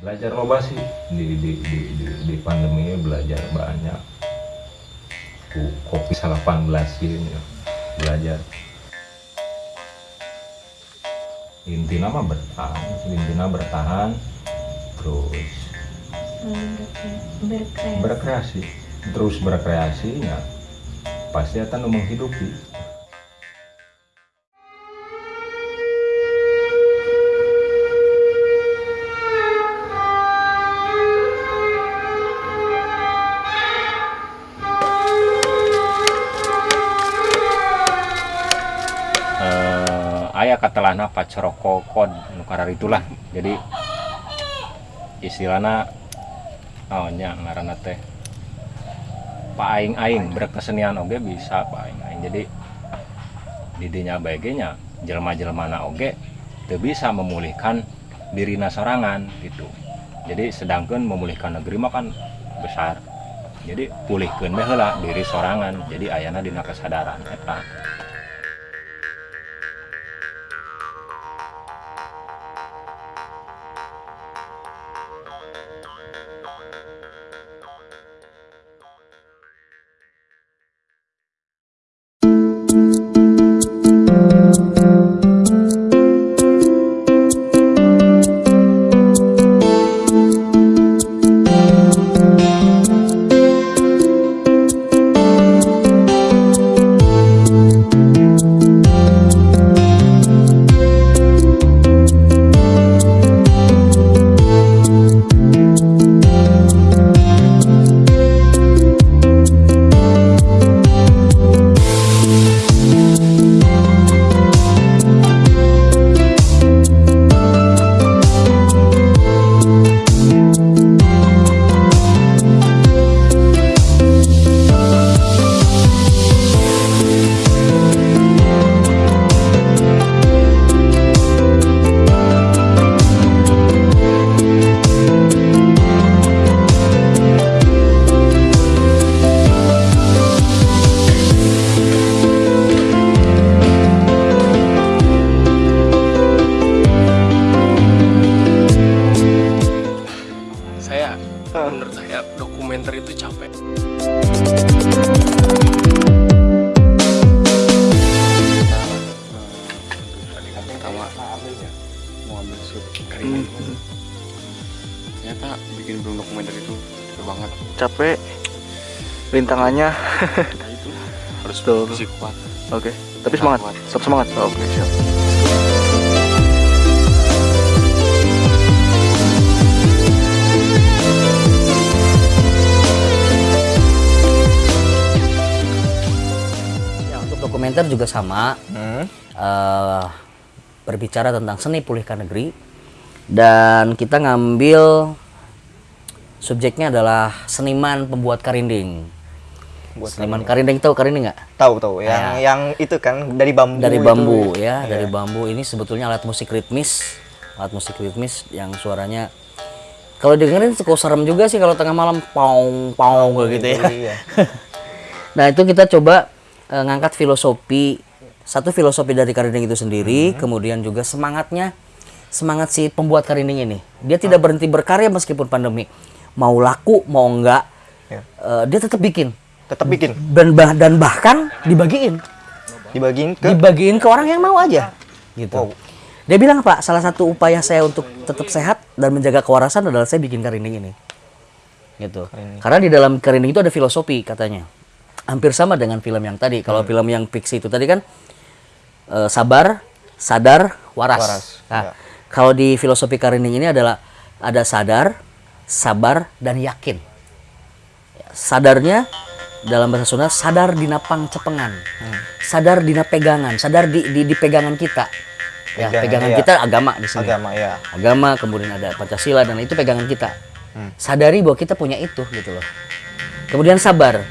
belajar loba sih. Di di di di, di pandemi ini belajar banyak. Ku- kopi 18 ini ya. belajar. Intinya mah bertahan intinya bertahan. Terus berkreasi. berkreasi. Terus berkreasi ya. Pasti akan menghidupi pacoroko kod nukarar itulah. Jadi istilahnya oh nya ngaranna teh pak aing aing berkesenian oge bisa pak aing jadi didinya baiknya jelma jelmana oge teu bisa memulihkan dirina sorangan gitu. Jadi sedangkan memulihkan negeri mah kan besar. Jadi pulihkeun we heula diri sorangan. Jadi ayana dina kesadaran eta ternyata bikin film dokumenter itu capek banget. Capek. Rintangannya. Nah itu harus Betul. fisik kuat. Oke tapi semangat. Kuat. tetap semangat. Oke siap. Ya, untuk dokumenter juga sama. Hmm. eh, berbicara tentang seni pulihkan negeri dan kita ngambil subjeknya adalah seniman pembuat karinding. Buat seniman karinding tahu karinding nggak? tahu tahu yang yang itu kan dari bambu Dari itu. bambu ya, Iya. dari bambu ini sebetulnya alat musik ritmis, alat musik ritmis yang suaranya kalau dengerin cukup serem juga sih kalau tengah malam paung paung gitu ya. iya. Nah itu kita coba eh, ngangkat filosofi satu filosofi dari karinding itu sendiri, kemudian juga semangatnya semangat si pembuat karinding ini. Dia tidak berhenti berkarya meskipun pandemi. Mau laku mau enggak, Ya. eh, dia tetap bikin tetap bikin dan bah- dan bahkan dibagiin, dibagiin ke dibagiin ke orang yang mau aja, gitu. Wow. Dia bilang pak, salah satu upaya saya untuk tetap sehat dan menjaga kewarasan adalah saya bikin karinding ini, gitu. Karena di dalam karinding itu ada filosofi katanya, hampir sama dengan film yang tadi. Kalau film yang fiksi itu tadi kan eh, sabar, sadar, waras. Waras, Nah, ya. Kalau di filosofi karinding ini adalah ada sadar, sabar, dan yakin. Ya, Sadarnya dalam bahasa Sunda sadar dina pangcepengan, sadar dina pegangan, sadar di, di, di pegangan kita. Ya, Pegangan, pegangan iya. kita agama di sini. agama ya Agama, kemudian ada Pancasila dan itu pegangan kita. Hmm. Sadari bahwa kita punya itu gitu loh. Kemudian sabar.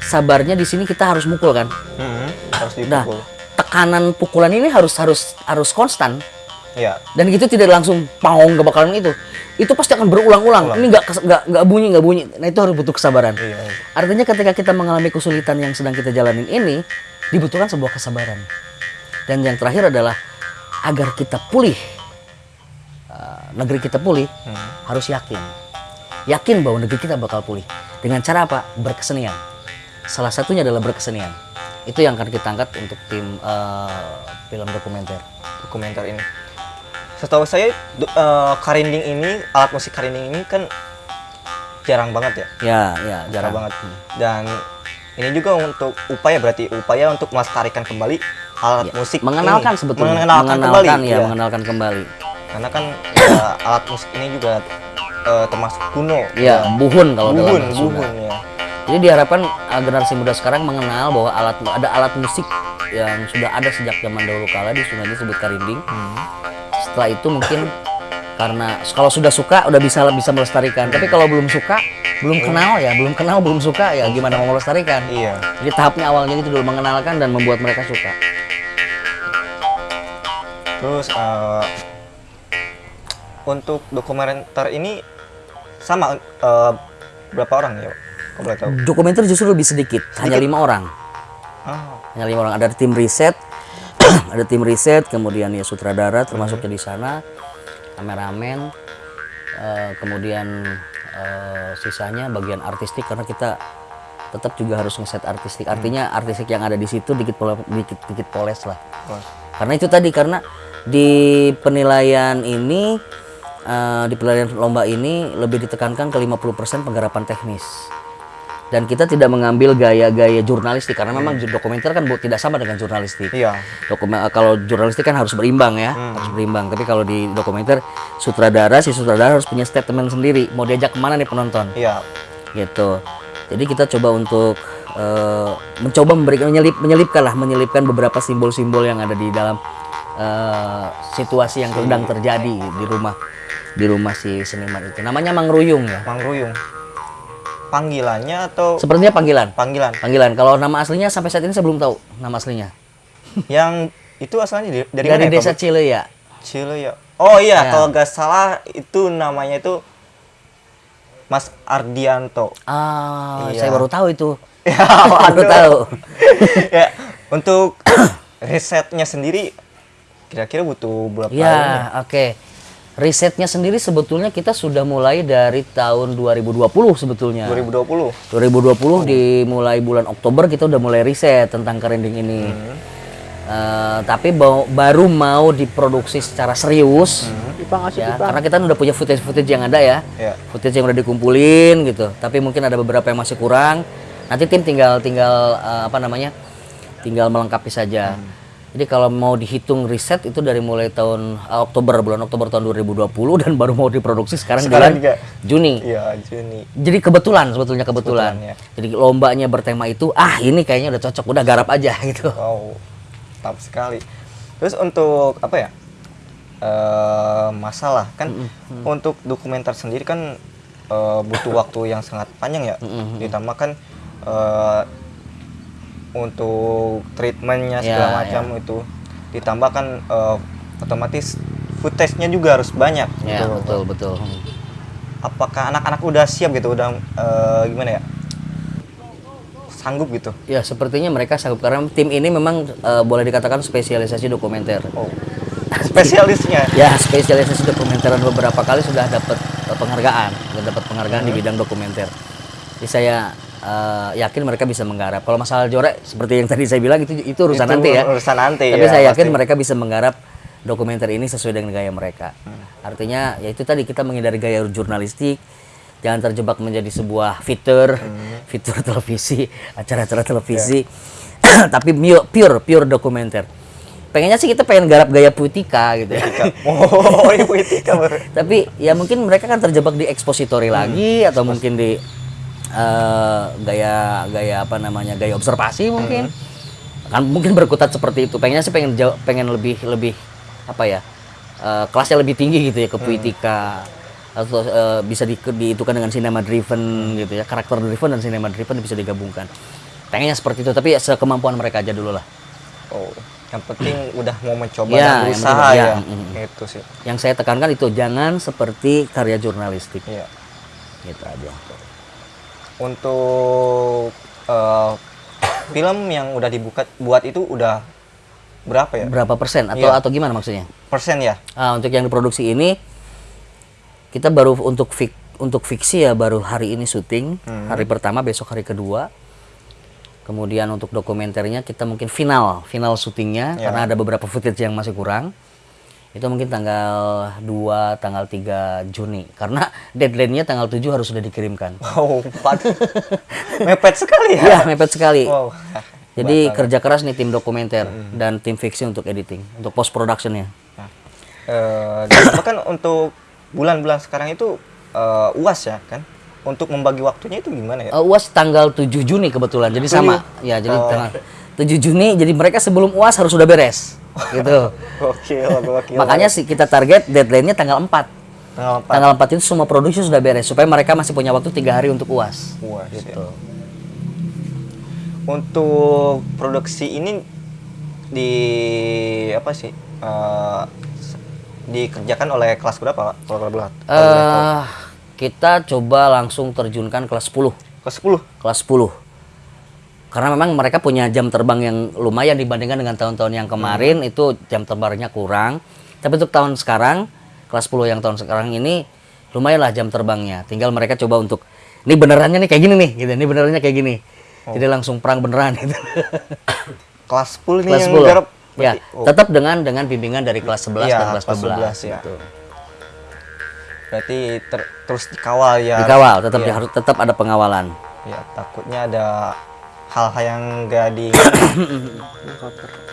Sabarnya di sini kita harus mukul kan. Hmm, harus Nah, dipukul tekanan pukulan ini harus harus harus konstan ya dan itu tidak langsung paung gak bakalan itu. Itu pasti akan berulang-ulang. Ulang. Ini nggak nggak nggak bunyi nggak bunyi. Nah itu harus butuh kesabaran. Iya, iya. Artinya ketika kita mengalami kesulitan yang sedang kita jalanin ini dibutuhkan sebuah kesabaran. Dan yang terakhir adalah agar kita pulih. Uh, negeri kita pulih harus yakin yakin bahwa negeri kita bakal pulih dengan cara apa berkesenian salah satunya adalah berkesenian itu yang akan kita angkat untuk tim eh, film dokumenter dokumenter ini. Setahu saya eh, karinding ini alat musik karinding ini kan jarang banget ya, ya ya jarang jarang banget. Dan ini juga untuk upaya berarti upaya untuk melestarikan kembali alat Ya, musik mengenalkan ini. sebetulnya mengenalkan, kembali ya ya. mengenalkan kembali karena kan ya, alat musik ini juga eh, termasuk kuno ya buhun kalau dalam buhun Sunda. buhun ya Jadi diharapkan uh, generasi muda sekarang mengenal bahwa alat ada alat musik yang sudah ada sejak zaman dahulu kala di Sunda disebut karinding. Setelah itu mungkin karena kalau sudah suka udah bisa bisa melestarikan. Tapi kalau belum suka, belum kenal ya, belum kenal belum suka ya gimana mau melestarikan. iya Jadi tahapnya awalnya itu dulu mengenalkan dan membuat mereka suka. terus eh, untuk dokumenter ini sama eh, berapa orang ya kalau boleh tahu Dokumenter justru lebih sedikit, hanya lima orang. Ah, hanya lima orang ada tim riset ada tim riset kemudian ya sutradara termasuknya di sana kameramen eh, kemudian eh, sisanya bagian artistik karena kita tetap juga harus ngeset artistik. Artinya artistik yang ada di situ dikit pole- dikit dikit poles lah. Karena itu tadi karena di penilaian ini eh, di penilaian lomba ini lebih ditekankan ke 50% penggarapan teknis dan kita tidak mengambil gaya-gaya jurnalistik karena memang dokumenter kan bu- tidak sama dengan jurnalistik. Iya. Dokumen eh, kalau jurnalistik kan harus berimbang ya harus berimbang. Tapi kalau di dokumenter sutradara si sutradara harus punya statement sendiri. Mau diajak ke mana nih penonton? Iya. Gitu. Jadi kita coba untuk eh, mencoba memberikan menyelip menyelipkan lah menyelipkan beberapa simbol-simbol yang ada di dalam eh, situasi yang sedang terjadi di rumah di rumah si seniman itu. Namanya mangruyung ya. Mang Ruyung panggilannya atau sepertinya panggilan panggilan panggilan kalau nama aslinya sampai saat ini saya belum tahu nama aslinya yang itu asalnya dari, dari, dari mana ya, desa ya Cile ya oh iya Ya. kalau nggak salah itu namanya itu Mas Ardianto ah Iya. saya baru tahu itu ya baru waduh. tahu ya untuk risetnya sendiri kira-kira butuh berapa ya? Ya, oke. Risetnya sendiri sebetulnya kita sudah mulai dari tahun 2020 sebetulnya. 2020 2020 dimulai bulan Oktober kita udah mulai riset tentang kerending ini. Eh, tapi bau- baru mau diproduksi secara serius. Ya, karena kita udah punya footage-footage yang ada ya. ya Footage yang udah dikumpulin gitu. Tapi mungkin ada beberapa yang masih kurang. Nanti tim tinggal tinggal eh, apa namanya? Tinggal melengkapi saja. Jadi kalau mau dihitung riset itu dari mulai tahun eh, Oktober bulan Oktober tahun 2020 dan baru mau diproduksi sekarang, Sekarang bulan juga. Juni. iya Juni Jadi kebetulan sebetulnya kebetulan. Kebetulan, ya. Jadi lombanya bertema itu, ah ini kayaknya udah cocok, udah garap aja gitu. wow mantap sekali terus untuk apa ya eh masalah kan untuk dokumenter sendiri kan eh, butuh waktu yang sangat panjang ya ditambah kan untuk treatmentnya segala Ya, macam itu ditambah kan eh, otomatis footage-nya juga harus banyak Ya gitu. betul betul. apakah anak-anak udah siap gitu udah eh, gimana ya sanggup gitu Ya sepertinya mereka sanggup karena tim ini memang eh, boleh dikatakan spesialisasi dokumenter. oh spesialisnya Ya spesialisasi dokumenter dan beberapa kali sudah dapat penghargaan, sudah dapat penghargaan di bidang dokumenter. Jadi saya eh, yakin mereka bisa menggarap. Kalau masalah jorek seperti yang tadi saya bilang itu itu urusan Itu nanti ya. urusan nanti, Tapi ya, saya yakin pasti. mereka bisa menggarap dokumenter ini sesuai dengan gaya mereka. Artinya ya itu tadi kita menghindari gaya jurnalistik, jangan terjebak menjadi sebuah fitur, fitur televisi, acara-acara televisi. Tapi pure, pure dokumenter. Pengennya sih kita pengen garap gaya puitika gitu ya. oh ini baru Tapi ya mungkin mereka kan terjebak di ekspositori lagi atau mungkin di eh, gaya gaya apa namanya gaya observasi mungkin. Kan mungkin berkutat seperti itu. Pengennya sih pengen jauh, pengen lebih lebih apa ya eh, kelasnya lebih tinggi gitu ya ke puitika atau eh, bisa di, diitukan dengan cinema driven gitu ya karakter driven dan cinema driven bisa digabungkan. Pengennya seperti itu tapi ya sekemampuan mereka aja dulu lah. Oh yang penting udah mau mencoba Ya, dan berusaha ya, ya, mm. itu sih. Yang saya tekankan itu jangan seperti karya jurnalistik. Iya. gitu aja untuk eh, film yang udah dibuka buat itu udah berapa ya? Berapa persen atau Iya. atau gimana maksudnya? Persen ya. Ah, untuk yang diproduksi ini kita baru untuk fik untuk fiksi ya baru hari ini syuting hari pertama besok hari kedua. Kemudian untuk dokumenternya kita mungkin final final syutingnya karena ada beberapa footage yang masih kurang itu mungkin tanggal 2 tanggal 3 Juni karena deadline-nya tanggal 7 harus sudah dikirimkan Wow, empat. Mepet sekali ya. Iya, mepet sekali. Wow. Jadi kerja keras nih tim dokumenter dan tim fiksi untuk editing, untuk post productionnya. Eh, dan kan untuk bulan-bulan sekarang itu eh, uas ya kan? Untuk membagi waktunya itu gimana ya? Uh, UAS tanggal 7 Juni kebetulan, jadi sama. Ya, jadi tanggal 7 Juni, jadi mereka sebelum UAS harus sudah beres. Gitu. Gokil, gokil. Makanya sih kita target deadline-nya tanggal 4. tanggal empat. Tanggal 4 itu semua produksi sudah beres supaya mereka masih punya waktu tiga hari untuk UAS. Uas, ya. Gitu. Untuk produksi ini di apa sih? s- dikerjakan oleh kelas berapa? Pak? Kalau boleh tahu. Eh, kita coba langsung terjunkan kelas 10. Kelas 10. kelas 10 karena memang mereka punya jam terbang yang lumayan dibandingkan dengan tahun-tahun yang kemarin itu jam terbangnya kurang tapi untuk tahun sekarang kelas 10 yang tahun sekarang ini lumayan lah jam terbangnya tinggal mereka coba untuk ini benerannya nih kayak gini nih gitu ini benerannya kayak gini jadi langsung perang beneran gitu Kelas 10 nih kelas yang 10 garap. ya oh, tetap dengan dengan bimbingan dari kelas 11 Iya, dan kelas kelas 12 11 ya. gitu. berarti ter- terus dikawal ya. dikawal tetap Iya. harus tetap ada pengawalan Ya, takutnya ada hal-hal yang gak di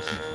Christmas.